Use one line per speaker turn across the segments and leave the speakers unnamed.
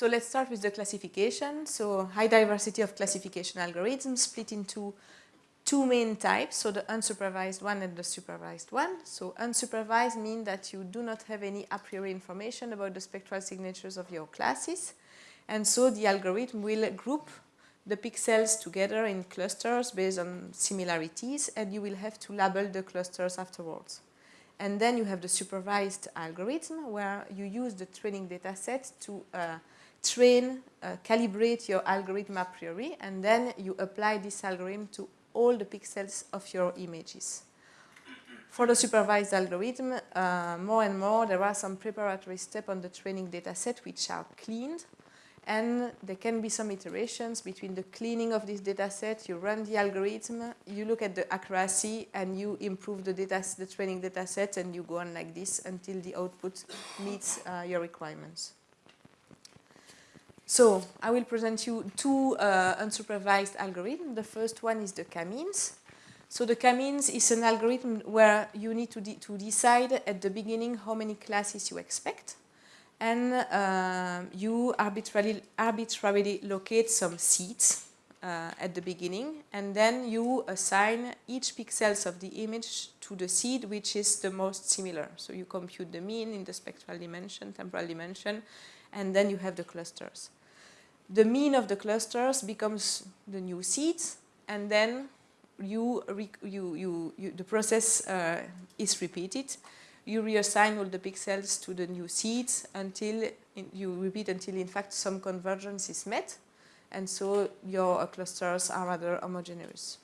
So let's start with the classification. So high diversity of classification algorithms split into two main types, so the unsupervised one and the supervised one. So unsupervised means that you do not have any a priori information about the spectral signatures of your classes. And so the algorithm will group the pixels together in clusters based on similarities and you will have to label the clusters afterwards. And then you have the supervised algorithm where you use the training data set to uh, train, uh, calibrate your algorithm a priori, and then you apply this algorithm to all the pixels of your images. For the supervised algorithm, uh, more and more there are some preparatory steps on the training data set which are cleaned and there can be some iterations between the cleaning of this data set, you run the algorithm, you look at the accuracy and you improve the, data, the training data set and you go on like this until the output meets uh, your requirements. So I will present you two uh, unsupervised algorithms. The first one is the k-means. So the k-means is an algorithm where you need to, de to decide at the beginning how many classes you expect. And uh, you arbitrarily, arbitrarily locate some seeds uh, at the beginning. And then you assign each pixels of the image to the seed which is the most similar. So you compute the mean in the spectral dimension, temporal dimension, and then you have the clusters the mean of the clusters becomes the new seeds and then you, you, you, you the process uh, is repeated. You reassign all the pixels to the new seeds until in, you repeat until in fact some convergence is met and so your clusters are rather homogeneous.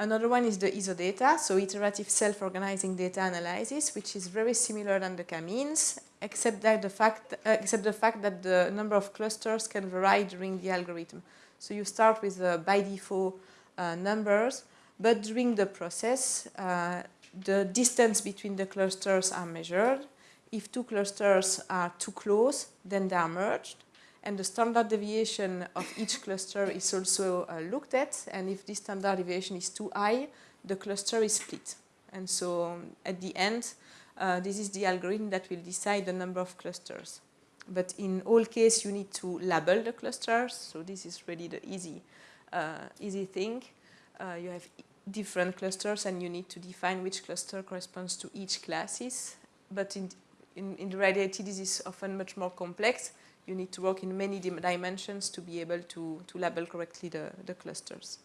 Another one is the ISODATA, so iterative self-organizing data analysis, which is very similar than the k-means, except that the fact, uh, except the fact that the number of clusters can vary during the algorithm. So you start with uh, by default uh, numbers, but during the process, uh, the distance between the clusters are measured. If two clusters are too close, then they are merged and the standard deviation of each cluster is also uh, looked at. And if this standard deviation is too high the cluster is split. And so at the end uh, this is the algorithm that will decide the number of clusters. But in all case you need to label the clusters. So this is really the easy uh, easy thing. Uh, you have different clusters and you need to define which cluster corresponds to each classes. But in, in, in the reality this is often much more complex you need to work in many dimensions to be able to, to label correctly the, the clusters.